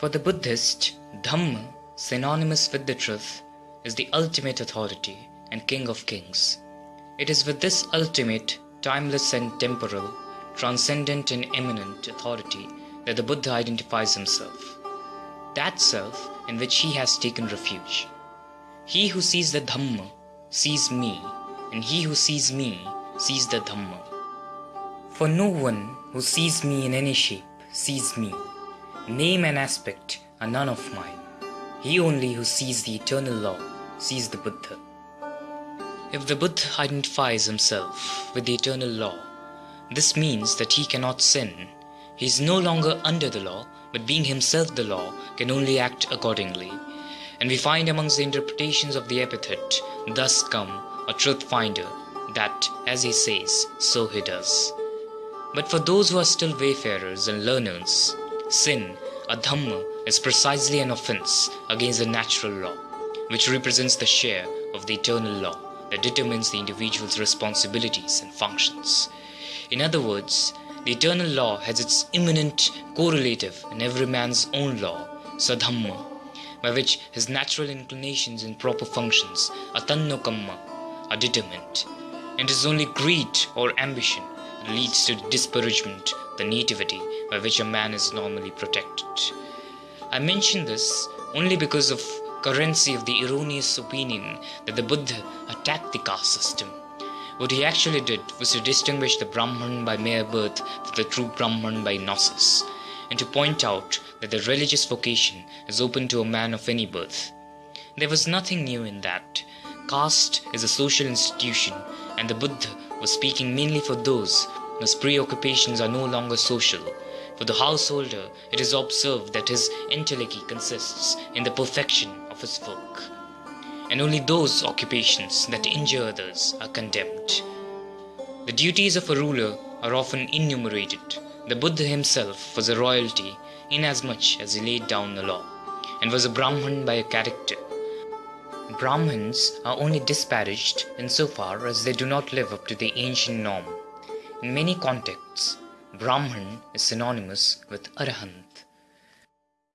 For the Buddhist, Dhamma, synonymous with the truth, is the ultimate authority and king of kings. It is with this ultimate, timeless and temporal, transcendent and immanent authority that the Buddha identifies himself. That self in which he has taken refuge. He who sees the Dhamma sees me, and he who sees me sees the Dhamma. For no one who sees me in any shape sees me. Name and aspect are none of mine. He only who sees the eternal law sees the Buddha. If the Buddha identifies himself with the eternal law, this means that he cannot sin. He is no longer under the law, but being himself the law, can only act accordingly. And we find amongst the interpretations of the epithet, thus come a truth finder, that, as he says, so he does. But for those who are still wayfarers and learners, sin, adhamma, is precisely an offense against the natural law, which represents the share of the eternal law that determines the individual's responsibilities and functions. In other words, the eternal law has its immanent correlative in every man's own law, sadhamma, by which his natural inclinations and proper functions, attano kamma, are determined. And it is only greed or ambition that leads to disparagement, the nativity by which a man is normally protected. I mention this only because of currency of the erroneous opinion that the Buddha attacked the caste system. What he actually did was to distinguish the Brahman by mere birth from the true Brahman by gnosis, and to point out that the religious vocation is open to a man of any birth. There was nothing new in that. Caste is a social institution, and the Buddha was speaking mainly for those whose preoccupations are no longer social. For the householder, it is observed that his entelechy consists in the perfection of his work, and only those occupations that injure others are condemned. The duties of a ruler are often enumerated. The Buddha himself was a royalty inasmuch as he laid down the law, and was a Brahman by a character. Brahmins are only disparaged insofar as they do not live up to the ancient norm. In many contexts, Brahman is synonymous with Arahant.